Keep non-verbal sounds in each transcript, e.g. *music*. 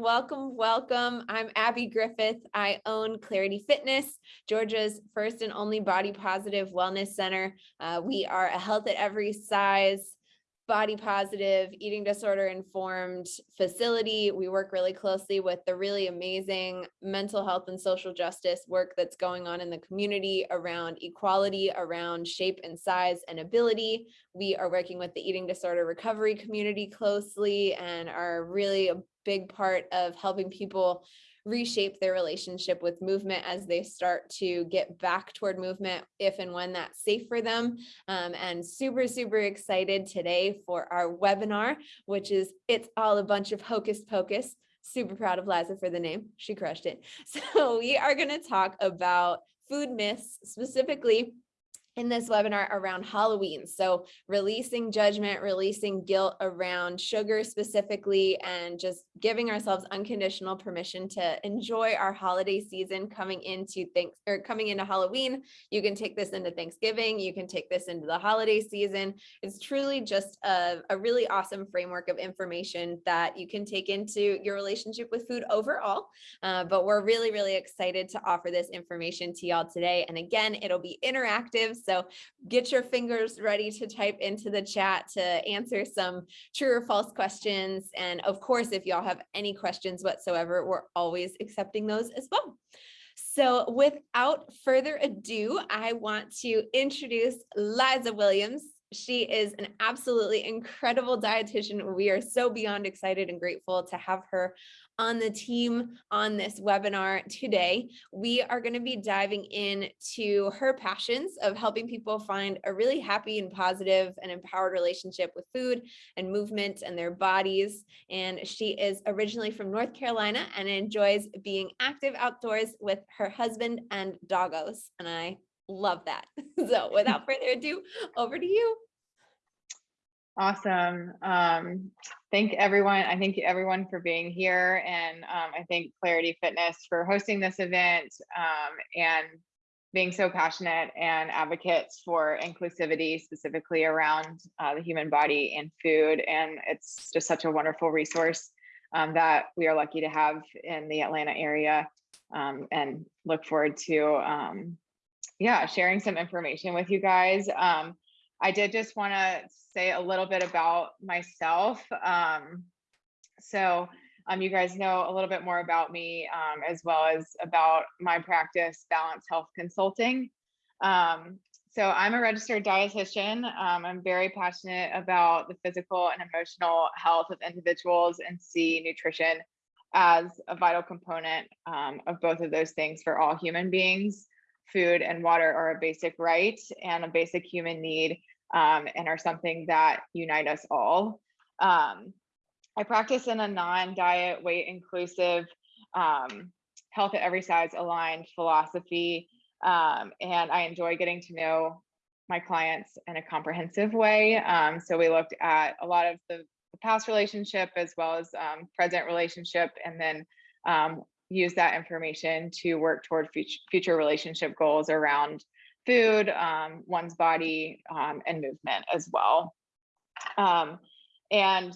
Welcome, welcome. I'm Abby Griffith. I own Clarity Fitness, Georgia's first and only body positive wellness center. Uh, we are a health at every size, body positive, eating disorder informed facility. We work really closely with the really amazing mental health and social justice work that's going on in the community around equality, around shape and size and ability. We are working with the eating disorder recovery community closely and are really a big part of helping people reshape their relationship with movement as they start to get back toward movement if and when that's safe for them. Um, and super, super excited today for our webinar, which is It's All a Bunch of Hocus Pocus. Super proud of Liza for the name. She crushed it. *laughs* So we are going to talk about food myths, specifically in this webinar around Halloween. So releasing judgment, releasing guilt around sugar specifically, and just giving ourselves unconditional permission to enjoy our holiday season coming into thanks or coming into Halloween. You can take this into Thanksgiving. You can take this into the holiday season. It's truly just a, a really awesome framework of information that you can take into your relationship with food overall. Uh, but we're really, really excited to offer this information to y'all today. And again, it'll be interactive. So get your fingers ready to type into the chat to answer some true or false questions. And of course, if y'all have any questions whatsoever, we're always accepting those as well. So without further ado, I want to introduce Liza Williams. She is an absolutely incredible dietitian. We are so beyond excited and grateful to have her on the team on this webinar today. We are going to be diving into her passions of helping people find a really happy and positive and empowered relationship with food and movement and their bodies. And she is originally from North Carolina and enjoys being active outdoors with her husband and doggos. And I love that. *laughs* So without further ado, over to you. Awesome. Um, thank everyone. I thank everyone for being here. And um, I thank Clarity Fitness for hosting this event um, and being so passionate and advocates for inclusivity, specifically around uh, the human body and food. And it's just such a wonderful resource um, that we are lucky to have in the Atlanta area um, and look forward to, um, yeah, sharing some information with you guys. I did just want to say a little bit about myself. Um, so um, you guys know a little bit more about me um, as well as about my practice, Balance Health Consulting. Um, so I'm a registered dietitian. Um, I'm very passionate about the physical and emotional health of individuals and see nutrition as a vital component um, of both of those things for all human beings. Food and water are a basic right and a basic human need um, and are something that unite us all. Um, I practice in a non-diet, weight inclusive, um, health at every size aligned philosophy. Um, and I enjoy getting to know my clients in a comprehensive way. Um, so we looked at a lot of the, the past relationship as well as um, present relationship, and then use that information to work toward future, future relationship goals around food, um, one's body, um, and movement as well. Um, and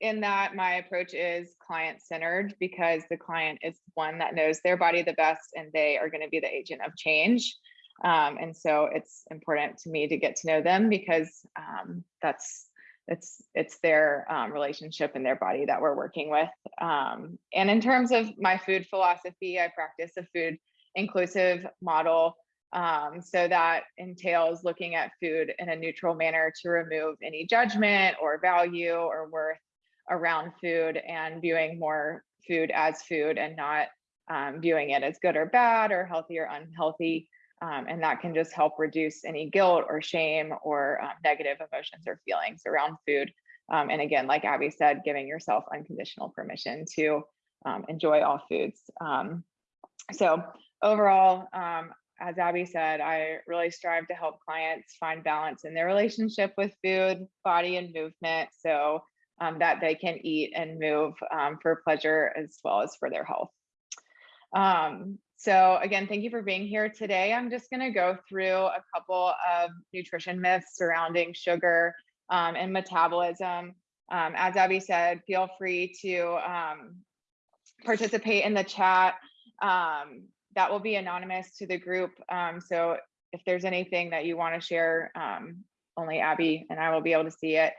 in that, my approach is client centered because the client is one that knows their body the best and they are going to be the agent of change. Um, and so it's important to me to get to know them because um, that's it's it's their um, relationship and their body that we're working with. Um, and in terms of my food philosophy, I practice a food inclusive model um, so that entails looking at food in a neutral manner to remove any judgment or value or worth around food and viewing more food as food and not um, viewing it as good or bad or healthy or unhealthy. Um, and that can just help reduce any guilt or shame or um, negative emotions or feelings around food. Um, and again, like Abby said, giving yourself unconditional permission to um, enjoy all foods. so overall, um, as Abby said, I really strive to help clients find balance in their relationship with food, body, and movement so um, that they can eat and move um, for pleasure as well as for their health. Um, so again, thank you for being here today. I'm just to go through a couple of nutrition myths surrounding sugar um, and metabolism. Um, as Abby said, feel free to um, participate in the chat. Um, that will be anonymous to the group. Um, so if there's anything that you want to share, um, only Abby and I will be able to see it.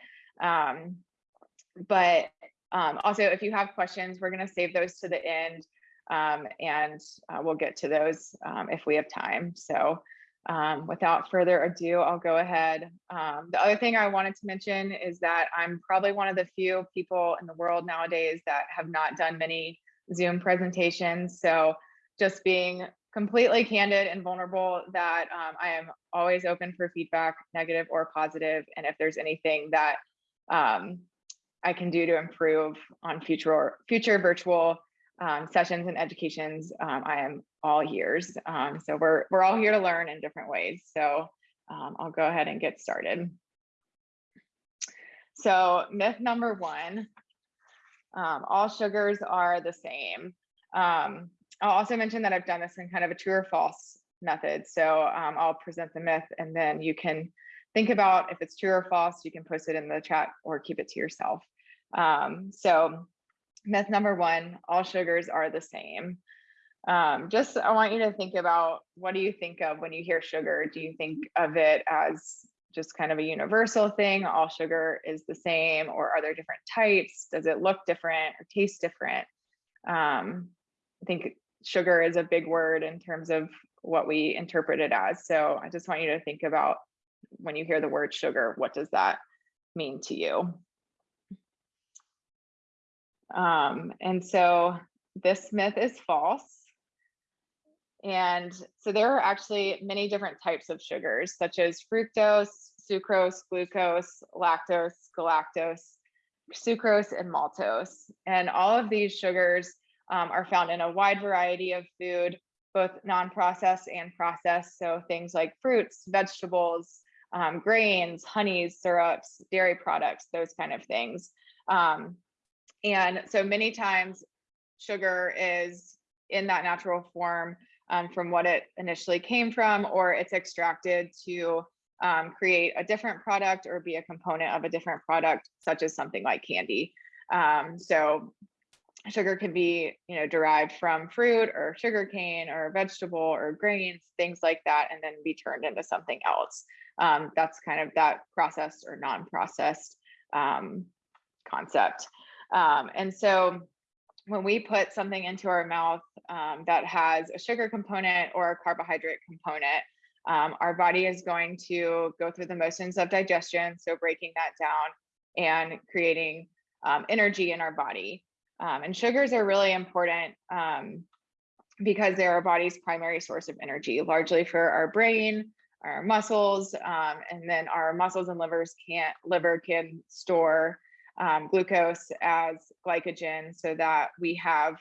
But also, if you have questions, we're to save those to the end um, and uh, we'll get to those um, if we have time. So um, without further ado, I'll go ahead. Um, the other thing I wanted to mention is that I'm probably one of the few people in the world nowadays that have not done many Zoom presentations. So just being completely candid and vulnerable that um, I am always open for feedback, negative or positive, and if there's anything that um, I can do to improve on future future virtual um, sessions and educations, um, I am all ears. Um, so we're we're all here to learn in different ways. So um, I'll go ahead and get started. So myth number one, um, all sugars are the same. Um, I'll also mention that I've done this in kind of a true or false method. So I'll present the myth and then you can think about if it's true or false, you can post it in the chat or keep it to yourself. so myth number one, all sugars are the same. Um, just, I want you to think about what do you think of when you hear sugar? Do you think of it as just kind of a universal thing? All sugar is the same, or are there different types? Does it look different or taste different? Um, I think sugar is a big word in terms of what we interpret it as. So I just want you to think about when you hear the word sugar, what does that mean to you? Um, and so this myth is false. And so there are actually many different types of sugars, such as fructose, sucrose, glucose, lactose, galactose, sucrose, and maltose. And all of these sugars um, are found in a wide variety of food, both non-processed and processed. So things like fruits, vegetables, um, grains, honeys, syrups, dairy products, those kind of things. Um, and so many times sugar is in that natural form um, from what it initially came from, or it's extracted to um, create a different product or be a component of a different product, such as something like candy. Um, so sugar can be you know derived from fruit or sugar cane or vegetable or grains things like that and then be turned into something else um, that's kind of that processed or non-processed um, concept um, and so when we put something into our mouth um, that has a sugar component or a carbohydrate component, um, our body is going to go through the motions of digestion, so breaking that down and creating um, energy in our body. Um, and sugars are really important um, because they're our body's primary source of energy, largely for our brain, our muscles, um, and then our muscles and livers can't liver can store um, glucose as glycogen so that we have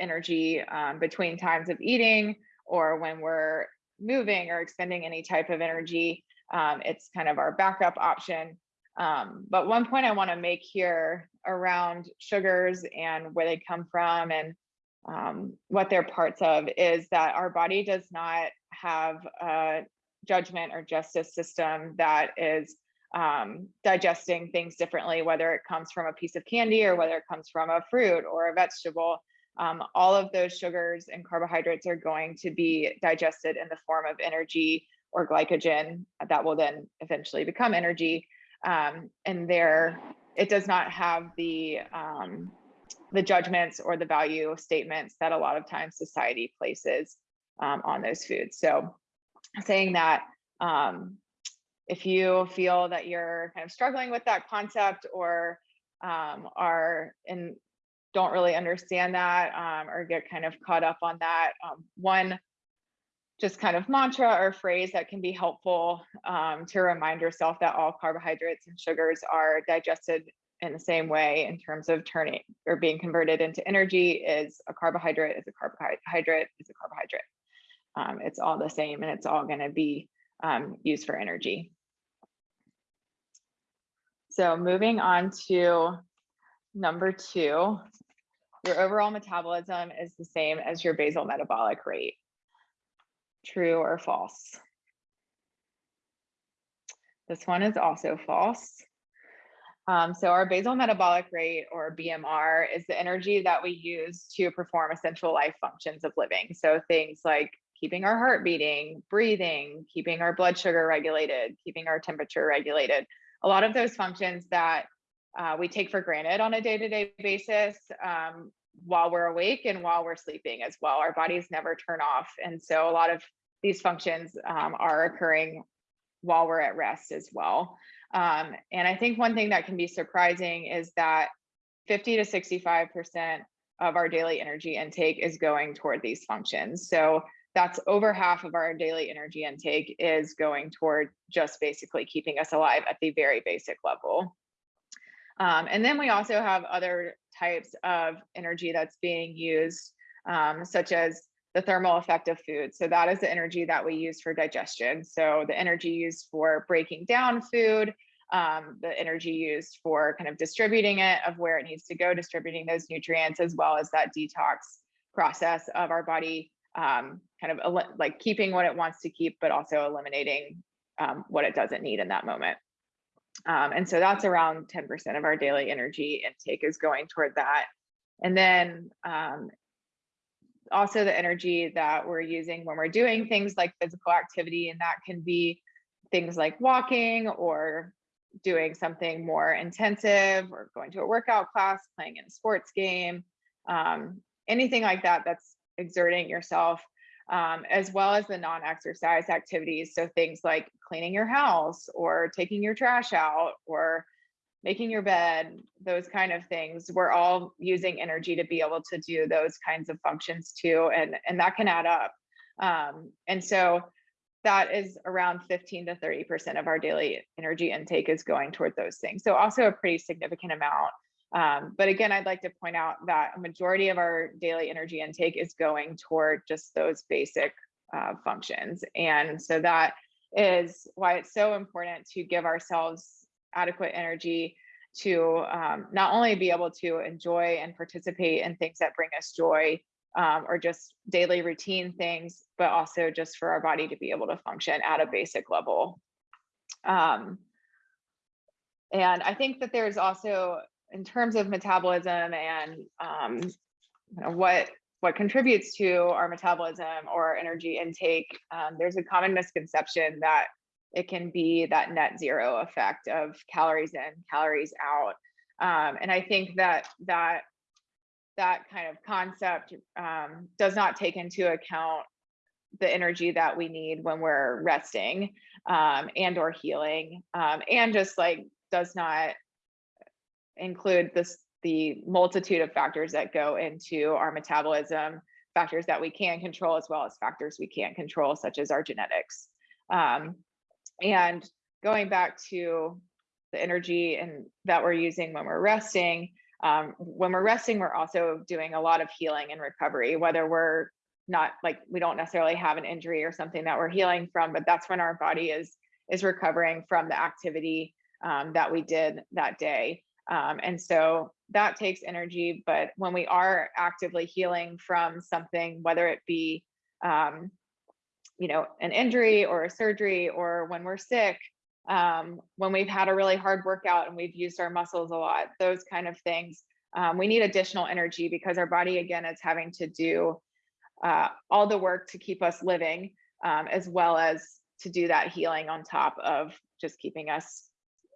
energy um, between times of eating or when we're moving or expending any type of energy. Um, it's kind of our backup option. Um, but one point I want to make here around sugars and where they come from and um, what they're parts of is that our body does not have a judgment or justice system that is um, digesting things differently, whether it comes from a piece of candy or whether it comes from a fruit or a vegetable. Um, all of those sugars and carbohydrates are going to be digested in the form of energy or glycogen that will then eventually become energy. Um, and there, it does not have the um, the judgments or the value statements that a lot of times society places um, on those foods. So saying that um, if you feel that you're kind of struggling with that concept or um, are and don't really understand that um, or get kind of caught up on that, um, one just kind of mantra or phrase that can be helpful um, to remind yourself that all carbohydrates and sugars are digested in the same way in terms of turning or being converted into energy is a carbohydrate is a carbohydrate is a carbohydrate. Um, it's all the same and it's all going to be um, used for energy. So moving on to number two, your overall metabolism is the same as your basal metabolic rate. True or false? This one is also false. Um, so our basal metabolic rate or BMR is the energy that we use to perform essential life functions of living. So things like keeping our heart beating, breathing, keeping our blood sugar regulated, keeping our temperature regulated. A lot of those functions that uh, we take for granted on a day-to-day basis um, while we're awake and while we're sleeping as well. Our bodies never turn off. And so a lot of these functions um, are occurring while we're at rest as well. Um, and I think one thing that can be surprising is that 50 to 65% of our daily energy intake is going toward these functions. So that's over half of our daily energy intake is going toward just basically keeping us alive at the very basic level. Um, and then we also have other types of energy that's being used, um, such as the thermal effect of food. So that is the energy that we use for digestion. So the energy used for breaking down food, um, the energy used for kind of distributing it of where it needs to go, distributing those nutrients, as well as that detox process of our body um, kind of like keeping what it wants to keep, but also eliminating um, what it doesn't need in that moment. Um, and so that's around 10% of our daily energy intake is going toward that. And then um, also the energy that we're using when we're doing things like physical activity, and that can be things like walking or doing something more intensive or going to a workout class, playing in a sports game, um, anything like that that's exerting yourself, um, as well as the non-exercise activities. So things like cleaning your house or taking your trash out or making your bed, those kind of things. We're all using energy to be able to do those kinds of functions too. And, and that can add up. Um, and so that is around 15 to 30% of our daily energy intake is going toward those things. So also a pretty significant amount. Um, but again, I'd like to point out that a majority of our daily energy intake is going toward just those basic uh, functions. And so that is why it's so important to give ourselves adequate energy to um, not only be able to enjoy and participate in things that bring us joy um, or just daily routine things, but also just for our body to be able to function at a basic level. Um, and I think that there's also, in terms of metabolism and um, you know, what what contributes to our metabolism or energy intake, um, there's a common misconception that it can be that net zero effect of calories in, calories out. Um, and I think that that that kind of concept um, does not take into account the energy that we need when we're resting um, and or healing um, and just like does not include this the multitude of factors that go into our metabolism factors that we can control as well as factors we can't control such as our genetics um, and going back to the energy and that we're using when we're resting, um, when we're resting, we're also doing a lot of healing and recovery, whether we're not like we don't necessarily have an injury or something that we're healing from, but that's when our body is is recovering from the activity um, that we did that day. Um, and so that takes energy. But when we are actively healing from something, whether it be um, you know, an injury or a surgery or when we're sick, um, when we've had a really hard workout and we've used our muscles a lot, those kind of things. Um, we need additional energy because our body, again, is having to do uh, all the work to keep us living, um, as well as to do that healing on top of just keeping us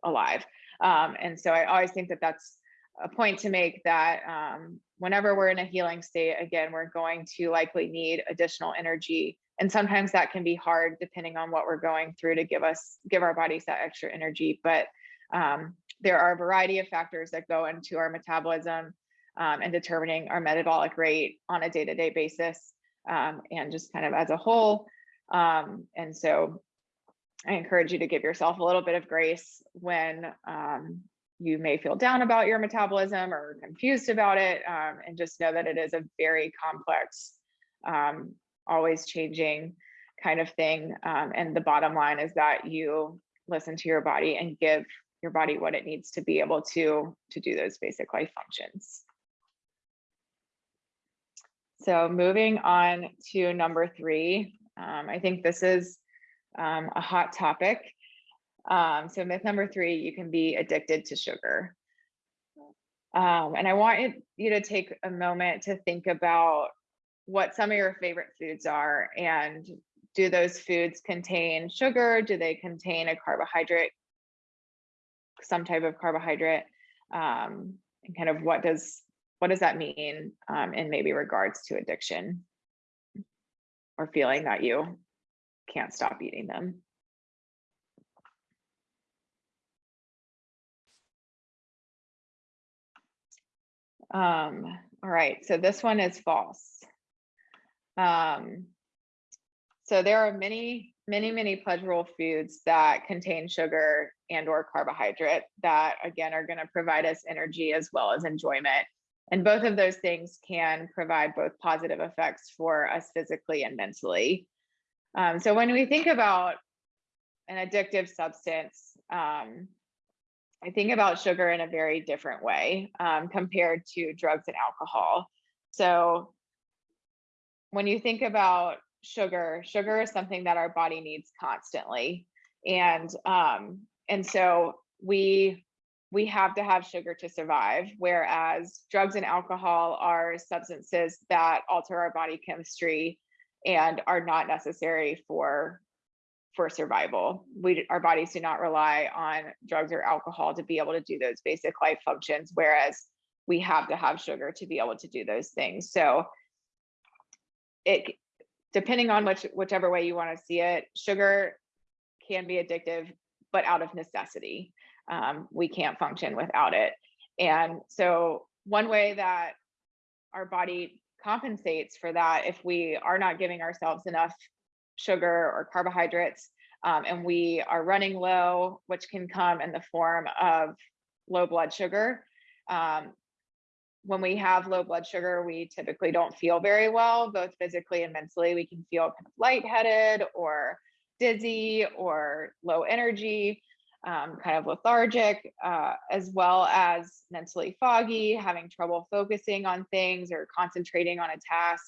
alive. Um, and so I always think that that's a point to make that um, whenever we're in a healing state, again, we're going to likely need additional energy. And sometimes that can be hard depending on what we're going through to give us give our bodies that extra energy. But um, there are a variety of factors that go into our metabolism um, and determining our metabolic rate on a day-to-day basis um, and just kind of as a whole. Um, and so i encourage you to give yourself a little bit of grace when um, you may feel down about your metabolism or confused about it um, and just know that it is a very complex um, always changing kind of thing. Um, and the bottom line is that you listen to your body and give your body what it needs to be able to to do those basic life functions. So moving on to number three, um, I think this is um, a hot topic. Um, so myth number three, you can be addicted to sugar. Um, and I want you to take a moment to think about what some of your favorite foods are and do those foods contain sugar? Do they contain a carbohydrate? Some type of carbohydrate? Um, and kind of what does what does that mean um, in maybe regards to addiction or feeling that you can't stop eating them? Um, all right, so this one is false. Um, so there are many, many, many pleasurable foods that contain sugar and or carbohydrate that again are going to provide us energy as well as enjoyment. And both of those things can provide both positive effects for us physically and mentally. Um, so when we think about an addictive substance, um, I think about sugar in a very different way um, compared to drugs and alcohol. So when you think about sugar, sugar is something that our body needs constantly. And um, and so we we have to have sugar to survive, whereas drugs and alcohol are substances that alter our body chemistry and are not necessary for for survival. We our bodies do not rely on drugs or alcohol to be able to do those basic life functions, whereas we have to have sugar to be able to do those things. So it depending on which whichever way you want to see it, sugar can be addictive, but out of necessity. Um, we can't function without it. And so one way that our body compensates for that if we are not giving ourselves enough sugar or carbohydrates um, and we are running low, which can come in the form of low blood sugar. Um, when we have low blood sugar, we typically don't feel very well, both physically and mentally. We can feel kind of lightheaded or dizzy or low energy, um, kind of lethargic, uh, as well as mentally foggy, having trouble focusing on things or concentrating on a task.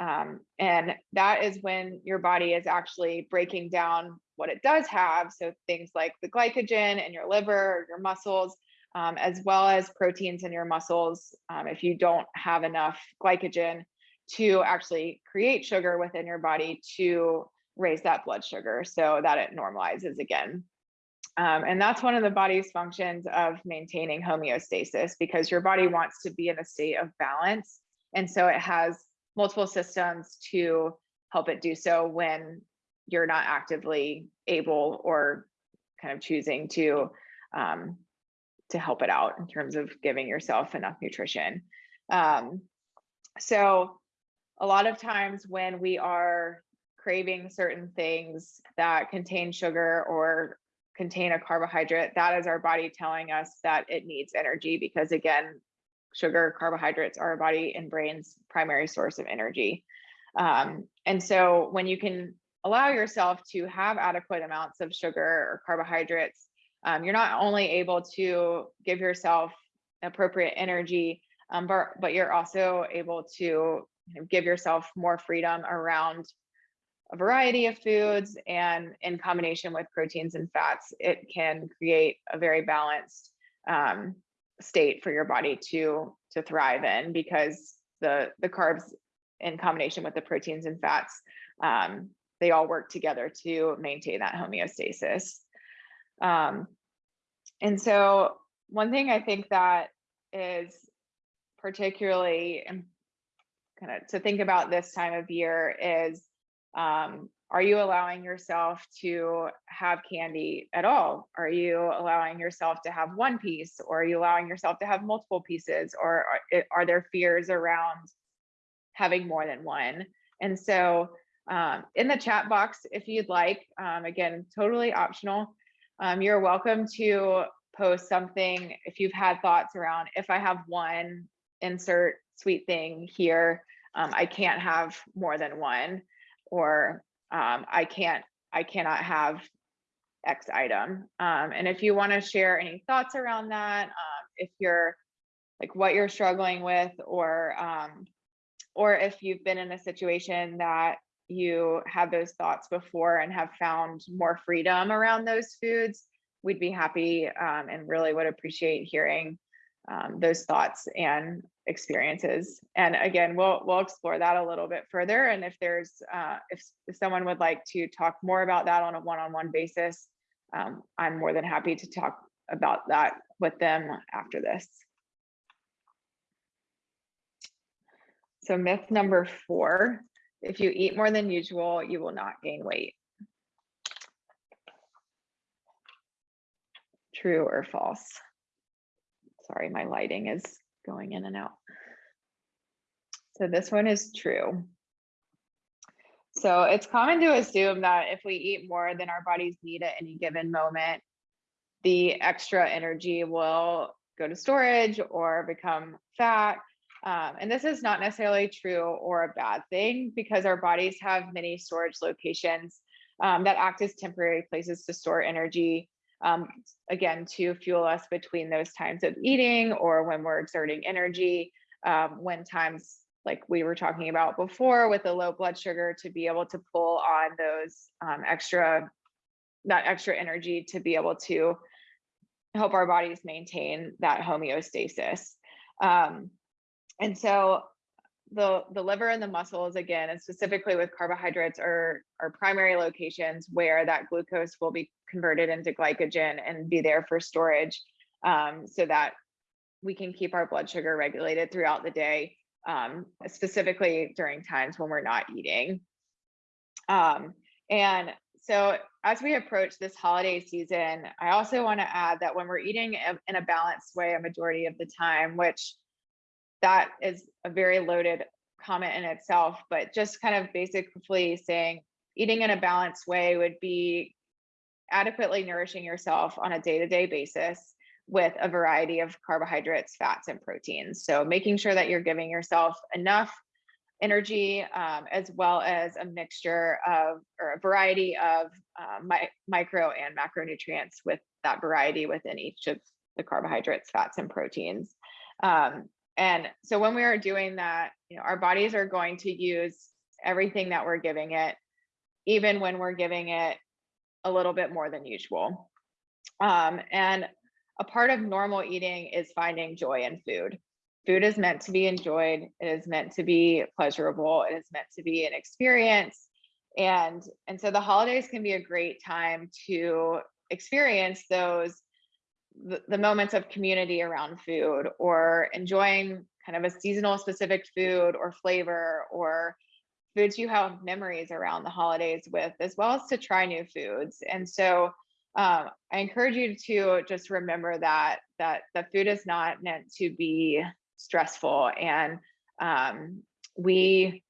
Um, and that is when your body is actually breaking down what it does have. So things like the glycogen in your liver, your muscles, um, as well as proteins in your muscles. Um, if you don't have enough glycogen to actually create sugar within your body to raise that blood sugar so that it normalizes again. Um, and that's one of the body's functions of maintaining homeostasis because your body wants to be in a state of balance. And so it has multiple systems to help it do so when you're not actively able or kind of choosing to um, to help it out in terms of giving yourself enough nutrition. Um, so a lot of times when we are craving certain things that contain sugar or contain a carbohydrate, that is our body telling us that it needs energy because again, sugar, carbohydrates are our body and brain's primary source of energy. Um, and so when you can allow yourself to have adequate amounts of sugar or carbohydrates, um, you're not only able to give yourself appropriate energy, um, but, but you're also able to give yourself more freedom around a variety of foods and in combination with proteins and fats, it can create a very balanced um, state for your body to to thrive in because the the carbs in combination with the proteins and fats um, they all work together to maintain that homeostasis. Um, and so one thing i think that is particularly kind of to think about this time of year is um, are you allowing yourself to have candy at all? Are you allowing yourself to have one piece or are you allowing yourself to have multiple pieces or are, are there fears around having more than one? And so um, in the chat box, if you'd like, um, again, totally optional, um, you're welcome to post something if you've had thoughts around if I have one insert sweet thing here, um, I can't have more than one or um, I can't, I cannot have X item. Um, and if you want to share any thoughts around that, um, if you're like what you're struggling with, or um, or if you've been in a situation that you had those thoughts before and have found more freedom around those foods, we'd be happy um, and really would appreciate hearing um, those thoughts and experiences. And again, we'll we'll explore that a little bit further. And if there's uh, if, if someone would like to talk more about that on a one-on-one basis, um, I'm more than happy to talk about that with them after this. So myth number four, if you eat more than usual, you will not gain weight. True or false? Sorry, my lighting is going in and out. So this one is true. So it's common to assume that if we eat more than our bodies need at any given moment, the extra energy will go to storage or become fat. Um, and this is not necessarily true or a bad thing because our bodies have many storage locations um, that act as temporary places to store energy um, again, to fuel us between those times of eating or when we're exerting energy, um, when times like we were talking about before with the low blood sugar to be able to pull on those um, extra, that extra energy to be able to help our bodies maintain that homeostasis. Um, and so the the liver and the muscles again and specifically with carbohydrates are are primary locations where that glucose will be converted into glycogen and be there for storage um, so that we can keep our blood sugar regulated throughout the day um, specifically during times when we're not eating. Um, and so as we approach this holiday season i also want to add that when we're eating in a balanced way a majority of the time which that is a very loaded comment in itself, but just kind of basically saying eating in a balanced way would be adequately nourishing yourself on a day-to-day basis with a variety of carbohydrates, fats, and proteins. So making sure that you're giving yourself enough energy um, as well as a mixture of or a variety of uh, mi micro and macronutrients with that variety within each of the carbohydrates, fats, and proteins. Um, and so when we are doing that, you know, our bodies are going to use everything that we're giving it, even when we're giving it a little bit more than usual. Um, and a part of normal eating is finding joy in food. Food is meant to be enjoyed. It is meant to be pleasurable. It is meant to be an experience. And, and so the holidays can be a great time to experience those the, the moments of community around food or enjoying kind of a seasonal specific food or flavor or foods you have memories around the holidays with, as well as to try new foods. And so um, I encourage you to just remember that that the food is not meant to be stressful, and um, we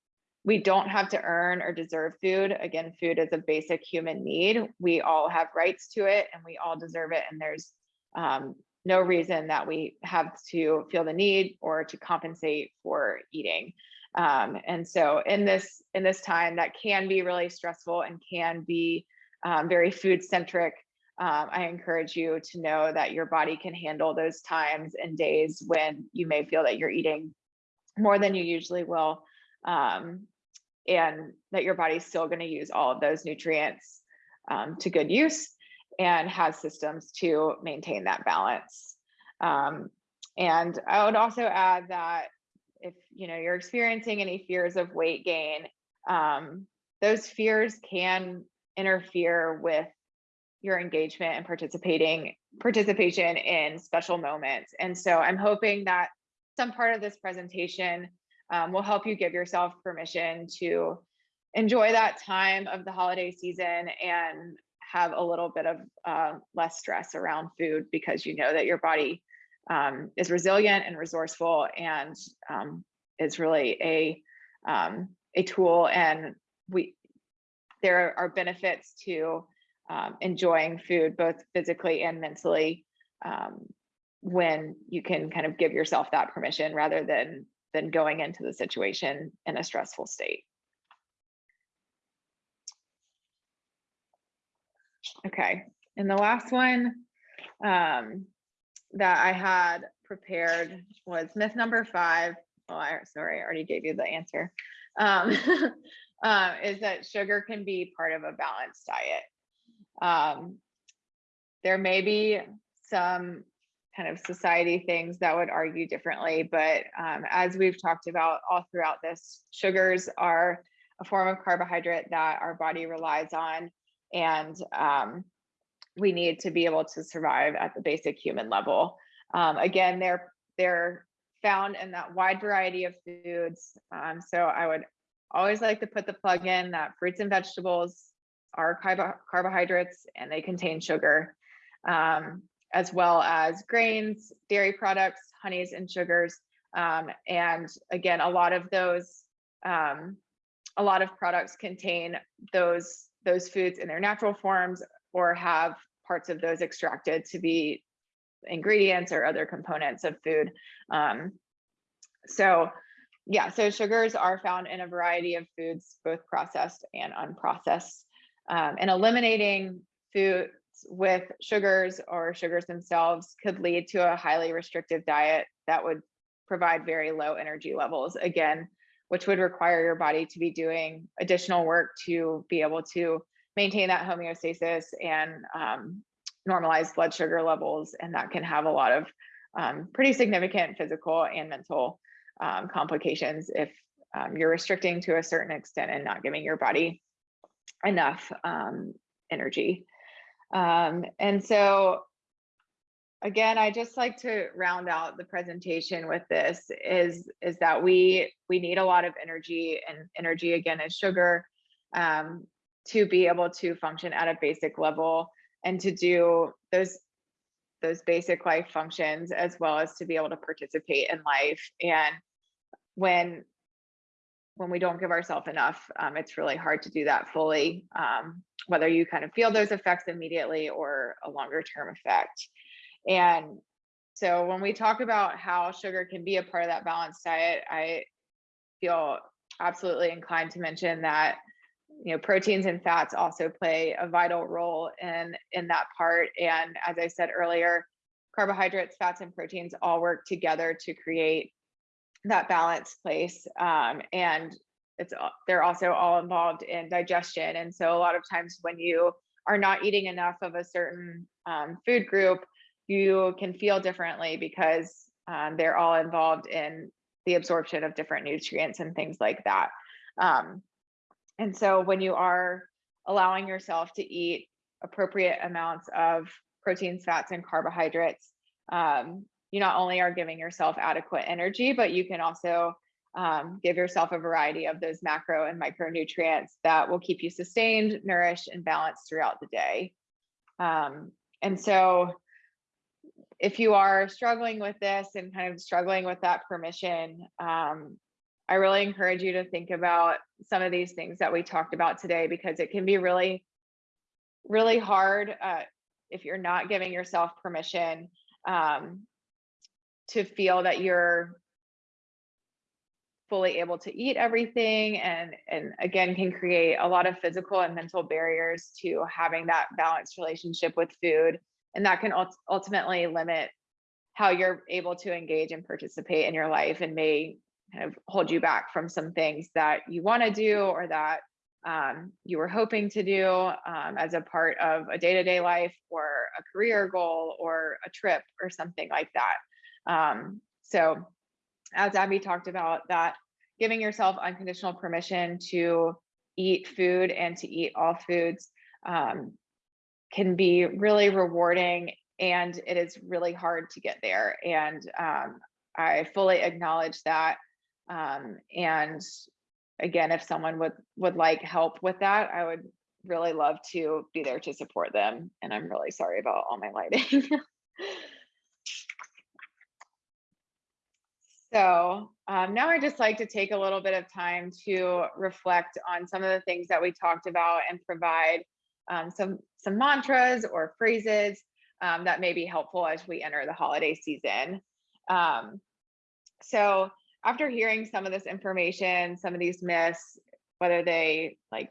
we don't have to earn or deserve food. Again, food is a basic human need. We all have rights to it, and we all deserve it. And there's um, no reason that we have to feel the need or to compensate for eating. Um, and so in this in this time that can be really stressful and can be um, very food centric, um, I encourage you to know that your body can handle those times and days when you may feel that you're eating more than you usually will, um, and that your body's still going to use all of those nutrients um, to good use and has systems to maintain that balance. Um, and I would also add that if you know you're experiencing any fears of weight gain, um, those fears can interfere with your engagement and participating participation in special moments. And so I'm hoping that some part of this presentation um, will help you give yourself permission to enjoy that time of the holiday season and have a little bit of uh, less stress around food because you know that your body um, is resilient and resourceful and um, is really a um, a tool and we there are benefits to um, enjoying food both physically and mentally um, when you can kind of give yourself that permission rather than than going into the situation in a stressful state. Okay, and the last one um, that I had prepared was myth number five. Oh, I, sorry, I already gave you the answer. Um, uh, *laughs* is that sugar can be part of a balanced diet. Um, there may be some kind of society things that would argue differently, but um, as we've talked about all throughout this, sugars are a form of carbohydrate that our body relies on, and um, we need to be able to survive at the basic human level. Um, again, they're they're found in that wide variety of foods. Um, so I would always like to put the plug in that fruits and vegetables are carbo carbohydrates and they contain sugar, um, as well as grains, dairy products, honeys, and sugars. Um, and again, a lot of those, um, a lot of products contain those those foods in their natural forms or have parts of those extracted to be ingredients or other components of food. Um, so yeah, so sugars are found in a variety of foods, both processed and unprocessed. Um, and eliminating foods with sugars or sugars themselves could lead to a highly restrictive diet that would provide very low energy levels again, which would require your body to be doing additional work to be able to maintain that homeostasis and um, normalize blood sugar levels. And that can have a lot of um, pretty significant physical and mental um, complications if um, you're restricting to a certain extent and not giving your body enough um, energy. Um, and so again, I just like to round out the presentation with this is, is that we, we need a lot of energy and energy again is sugar um, to be able to function at a basic level and to do those those basic life functions as well as to be able to participate in life and when when we don't give ourselves enough, um, it's really hard to do that fully, um, whether you kind of feel those effects immediately or a longer term effect. And so when we talk about how sugar can be a part of that balanced diet, I feel absolutely inclined to mention that you know proteins and fats also play a vital role in in that part and as i said earlier carbohydrates fats and proteins all work together to create that balanced place. Um, and it's they're also all involved in digestion. And so a lot of times when you are not eating enough of a certain um, food group, you can feel differently because um, they're all involved in the absorption of different nutrients and things like that. Um, and so when you are allowing yourself to eat appropriate amounts of proteins, fats, and carbohydrates, um, you not only are giving yourself adequate energy, but you can also um, give yourself a variety of those macro and micronutrients that will keep you sustained, nourished, and balanced throughout the day. Um, and so if you are struggling with this and kind of struggling with that permission, um, I really encourage you to think about some of these things that we talked about today because it can be really, really hard uh, if you're not giving yourself permission um, to feel that you're fully able to eat everything and and again can create a lot of physical and mental barriers to having that balanced relationship with food and that can ultimately limit how you're able to engage and participate in your life and may kind of hold you back from some things that you want to do or that um, you were hoping to do um, as a part of a day-to-day -day life or a career goal or a trip or something like that. Um, so as Abby talked about that, giving yourself unconditional permission to eat food and to eat all foods um, can be really rewarding and it is really hard to get there. And um, I fully acknowledge that. Um, and again, if someone would would like help with that, I would really love to be there to support them. And I'm really sorry about all my lighting. *laughs* So um, now I just like to take a little bit of time to reflect on some of the things that we talked about and provide um, some, some mantras or phrases um, that may be helpful as we enter the holiday season. Um, so after hearing some of this information, some of these myths, whether they like,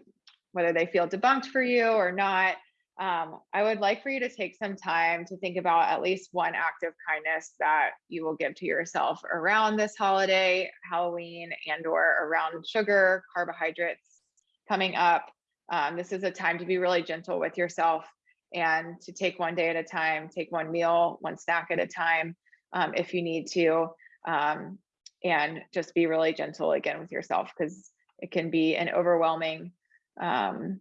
whether they feel debunked for you or not, um, I would like for you to take some time to think about at least one act of kindness that you will give to yourself around this holiday, Halloween, and or around sugar, carbohydrates coming up. Um, this is a time to be really gentle with yourself and to take one day at a time, take one meal, one snack at a time, um, if you need to, um, and just be really gentle again with yourself because it can be an overwhelming um,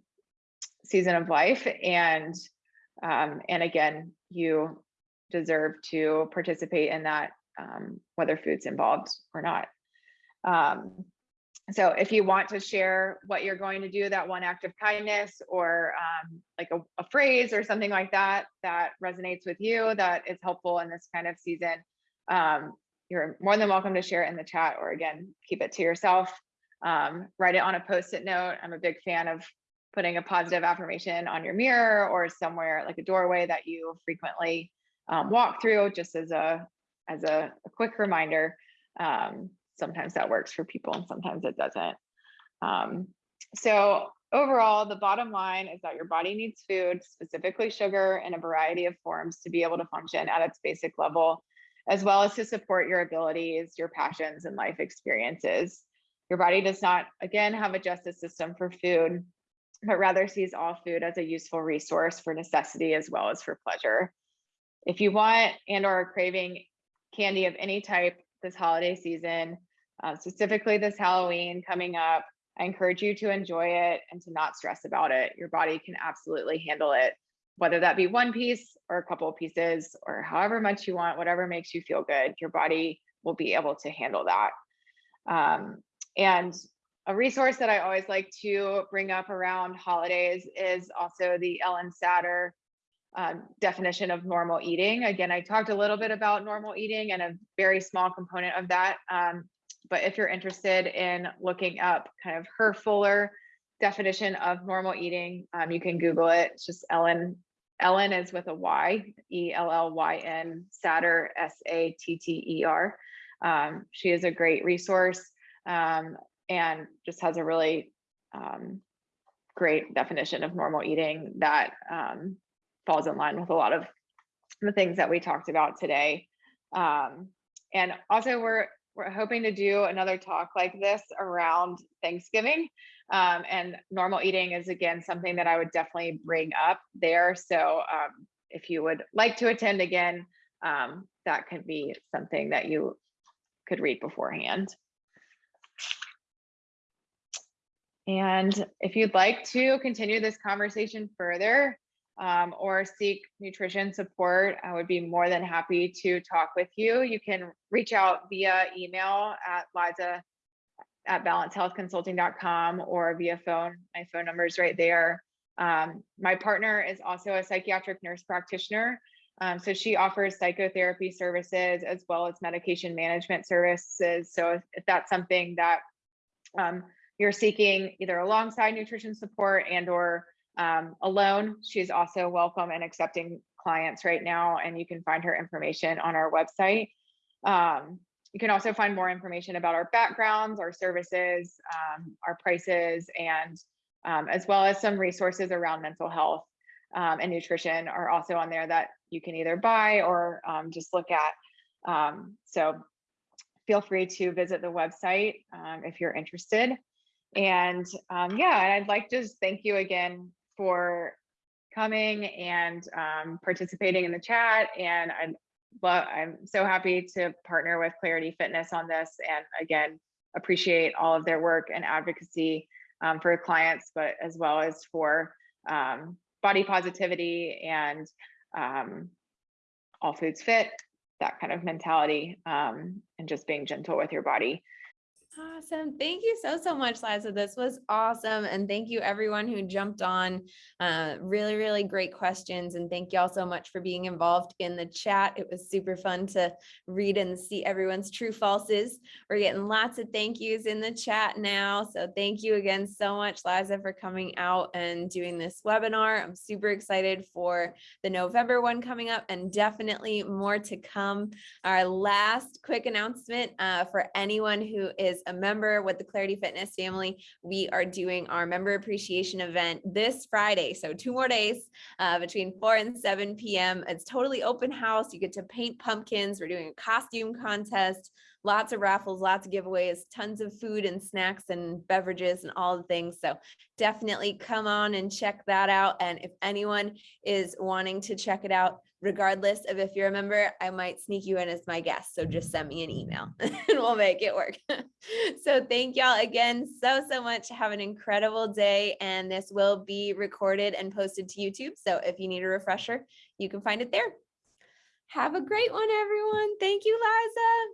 season of life. And um, and again, you deserve to participate in that, um, whether food's involved or not. So if you want to share what you're going to do, that one act of kindness or um, like a, a phrase or something like that, that resonates with you, that is helpful in this kind of season, um, you're more than welcome to share it in the chat or again, keep it to yourself. Um, write it on a post-it note. I'm a big fan of putting a positive affirmation on your mirror or somewhere like a doorway that you frequently um, walk through just as a as a, a quick reminder. Um, sometimes that works for people and sometimes it doesn't. Um, so overall, the bottom line is that your body needs food, specifically sugar in a variety of forms to be able to function at its basic level, as well as to support your abilities, your passions and life experiences. Your body does not, again, have a justice system for food, but rather sees all food as a useful resource for necessity as well as for pleasure. If you want and or are craving candy of any type this holiday season, uh, specifically this Halloween coming up, I encourage you to enjoy it and to not stress about it. Your body can absolutely handle it, whether that be one piece or a couple of pieces or however much you want, whatever makes you feel good, your body will be able to handle that. Um, and a resource that I always like to bring up around holidays is also the Ellyn Satter um, definition of normal eating. Again, I talked a little bit about normal eating and a very small component of that. Um, but if you're interested in looking up kind of her fuller definition of normal eating, um, you can Google it. It's just Ellyn. Ellyn is with a Y, E L L Y N, Satter, S A T T E R. Um, she is a great resource um, and just has a really um, great definition of normal eating that um, falls in line with a lot of the things that we talked about today. Um, and also we're we're hoping to do another talk like this around Thanksgiving. Um, and normal eating is again something that I would definitely bring up there. So um, if you would like to attend again, um, that could be something that you could read beforehand. And if you'd like to continue this conversation further um, or seek nutrition support, I would be more than happy to talk with you. You can reach out via email at Liza at balancehealthconsulting.com or via phone. My phone number is right there. Um, my partner is also a psychiatric nurse practitioner. Um, so she offers psychotherapy services as well as medication management services. So if, if that's something that um, you're seeking either alongside nutrition support and or um, alone, she's also welcome and accepting clients right now. And you can find her information on our website. Um, you can also find more information about our backgrounds, our services, um, our prices, and um, as well as some resources around mental health um, and nutrition are also on there that you can either buy or um, just look at. so feel free to visit the website if you're interested. And um, yeah, I'd like to just thank you again for coming and um, participating in the chat. And I'm, I'm so happy to partner with Clarity Fitness on this. And again, appreciate all of their work and advocacy um, for clients, but as well as for um, body positivity and um, all foods fit, that kind of mentality, um, and just being gentle with your body. Awesome. Thank you so, so much, Liza. This was awesome. And thank you everyone who jumped on. Uh, really, really great questions. And thank you all so much for being involved in the chat. It was super fun to read and see everyone's true falses. We're getting lots of thank yous in the chat now. So thank you again so much, Liza, for coming out and doing this webinar. I'm super excited for the November one coming up and definitely more to come. Our last quick announcement uh, for anyone who is a member with the Clarity Fitness family, we are doing our member appreciation event this Friday. So two more days uh, between 4 and 7 p.m. It's totally open house. You get to paint pumpkins. We're doing a costume contest lots of raffles, lots of giveaways, tons of food and snacks and beverages and all the things. So definitely come on and check that out. And if anyone is wanting to check it out, regardless of if you're a member, I might sneak you in as my guest. So just send me an email *laughs* and we'll make it work. *laughs* so thank y'all again so, so much. Have an incredible day. And this will be recorded and posted to YouTube. So if you need a refresher, you can find it there. Have a great one, everyone. Thank you, Liza.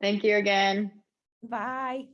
Thank you again. Bye.